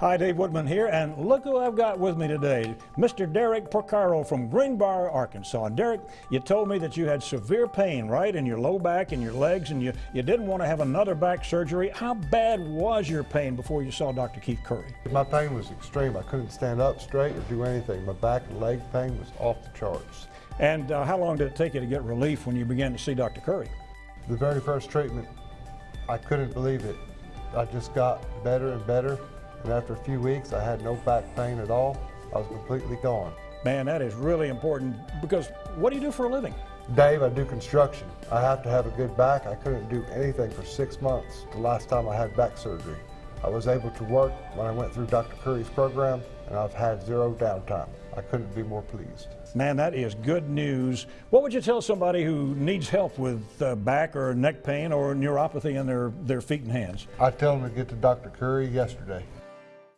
Hi, Dave Woodman here, and look who I've got with me today, Mr. Derek Porcaro from Greenbrier, Arkansas. And Derek, you told me that you had severe pain, right, in your low back and your legs, and you, you didn't want to have another back surgery. How bad was your pain before you saw Dr. Keith Curry? My pain was extreme. I couldn't stand up straight or do anything. My back and leg pain was off the charts. And uh, how long did it take you to get relief when you began to see Dr. Curry? The very first treatment, I couldn't believe it. I just got better and better. And after a few weeks, I had no back pain at all. I was completely gone. Man, that is really important because what do you do for a living? Dave, I do construction. I have to have a good back. I couldn't do anything for six months, the last time I had back surgery. I was able to work when I went through Dr. Curry's program, and I've had zero downtime. I couldn't be more pleased. Man, that is good news. What would you tell somebody who needs help with uh, back or neck pain or neuropathy in their, their feet and hands? I tell them to get to Dr. Curry yesterday.